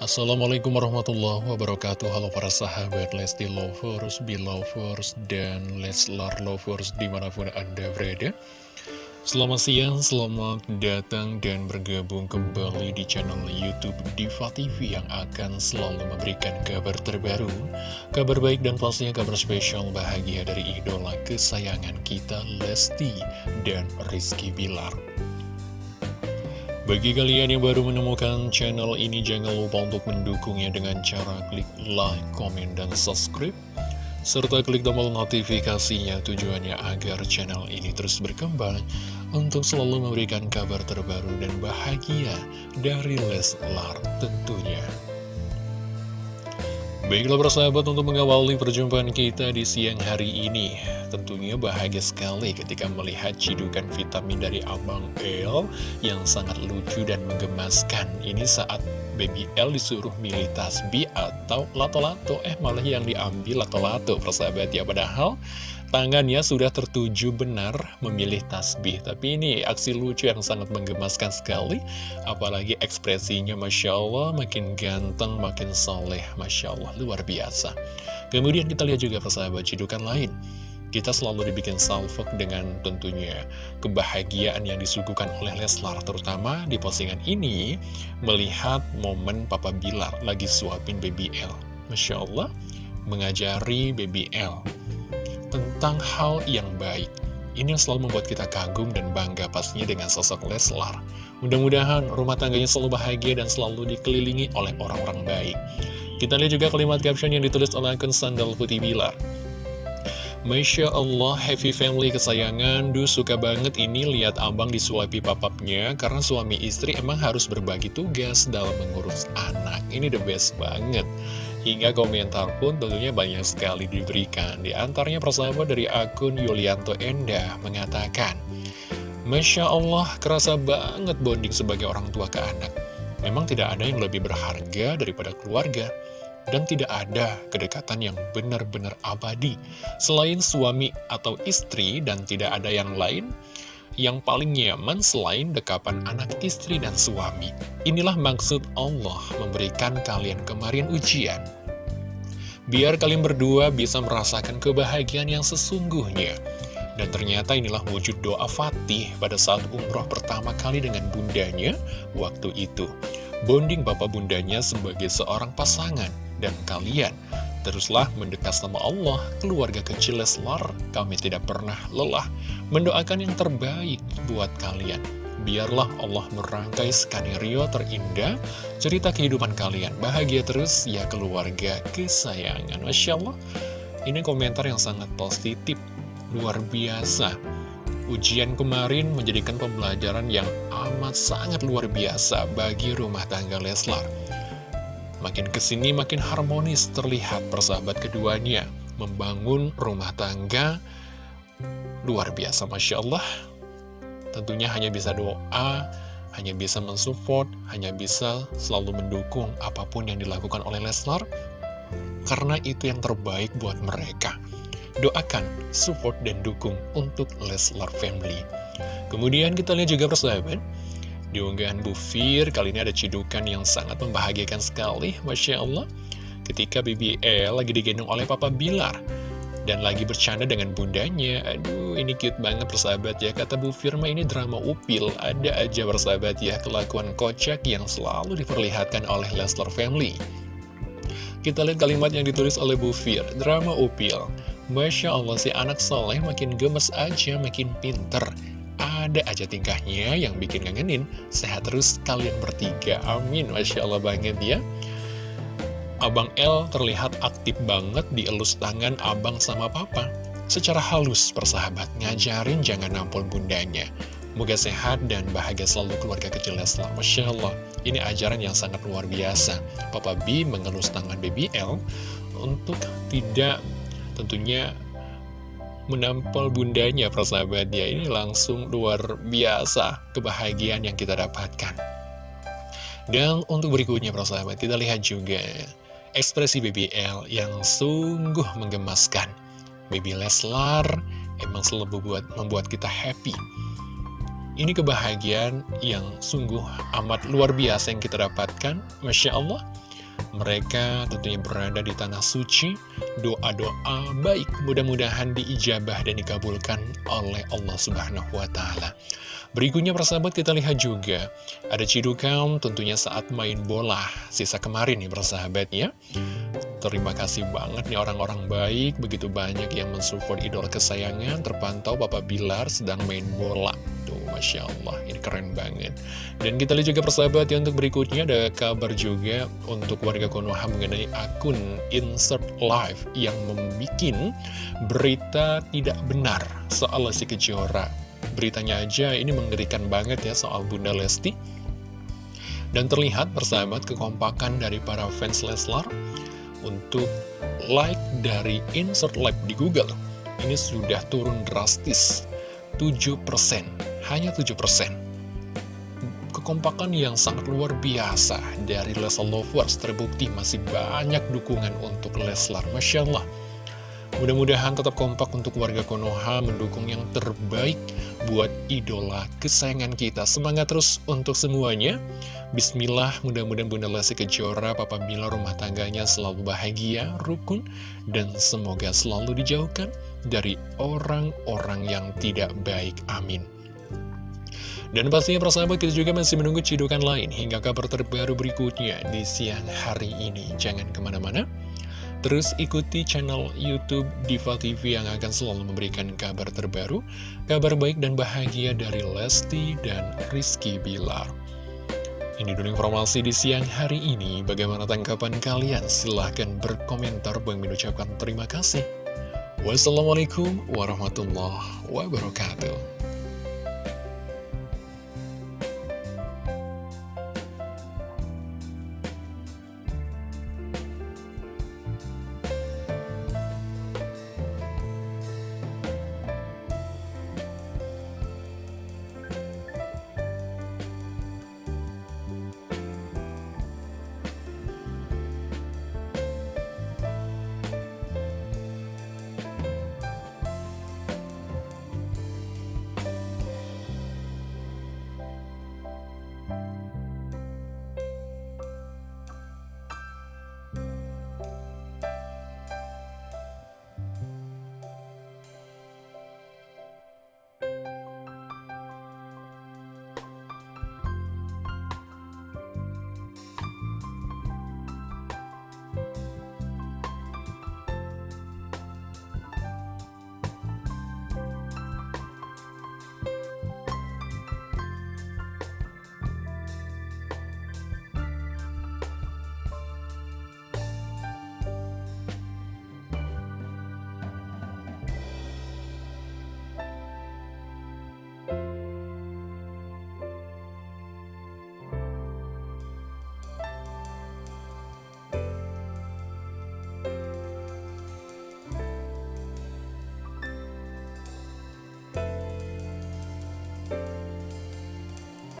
Assalamualaikum warahmatullahi wabarakatuh. Halo para sahabat Lesti Lovers, Belovers, dan Leslar Lovers di mana pun Anda berada. Selamat siang, selamat datang dan bergabung kembali di channel Youtube Diva TV yang akan selalu memberikan kabar terbaru Kabar baik dan pastinya kabar spesial bahagia dari idola kesayangan kita Lesti dan Rizky Bilar bagi kalian yang baru menemukan channel ini, jangan lupa untuk mendukungnya dengan cara klik like, komen, dan subscribe. Serta klik tombol notifikasinya tujuannya agar channel ini terus berkembang untuk selalu memberikan kabar terbaru dan bahagia dari Leslar tentunya. Baiklah persahabat untuk mengawali perjumpaan kita di siang hari ini. Tentunya bahagia sekali ketika melihat cidukan vitamin dari Abang El Yang sangat lucu dan menggemaskan. Ini saat Baby L disuruh milih tasbih atau lato-lato Eh malah yang diambil lato-lato persahabat ya Padahal tangannya sudah tertuju benar memilih tasbih. Tapi ini aksi lucu yang sangat menggemaskan sekali. Apalagi ekspresinya Masya Allah makin ganteng, makin soleh. Masya Allah, luar biasa. Kemudian kita lihat juga persahabat cidukan lain. Kita selalu dibikin salvok dengan tentunya kebahagiaan yang disuguhkan oleh Leslar Terutama di postingan ini melihat momen Papa Bilar lagi suapin Baby L Masya Allah mengajari Baby L tentang hal yang baik. Ini yang selalu membuat kita kagum dan bangga pastinya dengan sosok Leslar. Mudah-mudahan rumah tangganya selalu bahagia dan selalu dikelilingi oleh orang-orang baik. Kita lihat juga kalimat caption yang ditulis oleh akun Sandal Putih Bilar. Masya Allah, happy family kesayangan, Du suka banget ini lihat abang disuapi papapnya Karena suami istri emang harus berbagi tugas dalam mengurus anak Ini the best banget Hingga komentar pun tentunya banyak sekali diberikan. Di antaranya persahabat dari akun Yulianto Endah mengatakan, Masya Allah, kerasa banget bonding sebagai orang tua ke anak. Memang tidak ada yang lebih berharga daripada keluarga. Dan tidak ada kedekatan yang benar-benar abadi. Selain suami atau istri dan tidak ada yang lain, yang paling nyaman selain dekapan anak istri dan suami. Inilah maksud Allah memberikan kalian kemarin ujian. Biar kalian berdua bisa merasakan kebahagiaan yang sesungguhnya. Dan ternyata inilah wujud doa Fatih pada saat umroh pertama kali dengan bundanya waktu itu. Bonding bapak bundanya sebagai seorang pasangan dan kalian Teruslah mendekat sama Allah, keluarga kecil Leslar, kami tidak pernah lelah mendoakan yang terbaik buat kalian. Biarlah Allah merangkai skenario terindah cerita kehidupan kalian. Bahagia terus ya keluarga kesayangan. Masya Allah, ini komentar yang sangat positif, luar biasa. Ujian kemarin menjadikan pembelajaran yang amat sangat luar biasa bagi rumah tangga Leslar. Makin ke sini makin harmonis terlihat persahabat keduanya. Membangun rumah tangga Luar biasa Masya Allah. Tentunya hanya bisa doa Hanya bisa mensupport Hanya bisa selalu mendukung apa pun yang dilakukan oleh Leslar Karena itu yang terbaik buat mereka. Doakan, support, dan dukung untuk Leslar Family. Kemudian kita lihat juga persahabat di unggahan Bu Fir, kali ini ada cidukan yang sangat membahagiakan sekali, Masya Allah. Ketika BBL lagi digendong oleh Papa Bilar. Dan lagi bercanda dengan bundanya. Aduh, ini cute banget persahabat ya. Kata Bu Firma ini drama upil. Ada aja persahabat ya, kelakuan kocak yang selalu diperlihatkan oleh Leslar Family. Kita lihat kalimat yang ditulis oleh Bu Fir, drama upil. Masya Allah si anak soleh makin gemes aja, makin pinter ada aja tingkahnya yang bikin ngangenin. Sehat terus kalian bertiga. Amin. Masya Allah banget ya. Abang L terlihat aktif banget di elus tangan abang sama papa. Secara halus persahabat ngajarin jangan nampol bundanya. Moga sehat dan bahagia selalu keluarga kecil Leslar. Masya Allah, ini ajaran yang sangat luar biasa. Papa B mengelus tangan baby L untuk tidak tentunya menampol bundanya persahabat ya ini langsung luar biasa kebahagiaan yang kita dapatkan. Dan untuk berikutnya persahabat kita lihat juga ekspresi BBL yang sungguh menggemaskan. Baby Leslar emang selalu membuat, membuat kita happy. Ini kebahagiaan yang sungguh amat luar biasa yang kita dapatkan. Masya Allah Mereka tentunya berada di tanah suci, doa-doa baik mudah-mudahan diijabah dan dikabulkan oleh Allah Subhanahu wa Ta'ala. Berikutnya persahabat kita lihat juga ada cidukan tentunya saat main bola sisa kemarin nih persahabat ya. Terima kasih banget nih orang-orang baik, begitu banyak yang mensupport idola kesayangan, terpantau Bapak Bilar sedang main bola. Tuh, Masya Allah, ini keren banget. Dan kita lihat juga persahabat ya untuk berikutnya ada kabar juga untuk warga Konoha mengenai akun Insert Live yang membuat berita tidak benar soal si Kejora beritanya aja ini mengerikan banget ya soal Bunda Lesti. Dan terlihat persahabat kekompakan dari para fans Leslar untuk like dari insert live di Google. Ini sudah turun drastis, 7%, hanya 7%. Kekompakan yang sangat luar biasa dari Leslar Lovers terbukti masih banyak dukungan untuk Leslar. Masya Allah. Mudah-mudahan tetap kompak untuk warga Konoha mendukung yang terbaik buat idola kesayangan kita. Semangat terus untuk semuanya. Bismillah, mudah-mudahan Bunda Lesti Kejora, Papa Bila rumah tangganya selalu bahagia, rukun, dan semoga selalu dijauhkan dari orang-orang yang tidak baik. Amin. Dan pastinya persahabat kita juga masih menunggu cidukan lain hingga kabar terbaru berikutnya di siang hari ini. Jangan ke mana-mana. Terus ikuti channel Youtube Diva TV yang akan selalu memberikan kabar terbaru, kabar baik dan bahagia dari Lesti dan Rizky Bilar. Ini dulu informasi di siang hari ini. Bagaimana tanggapan kalian? Silahkan berkomentar. Bang mengucapkan terima kasih. Wassalamualaikum warahmatullahi wabarakatuh.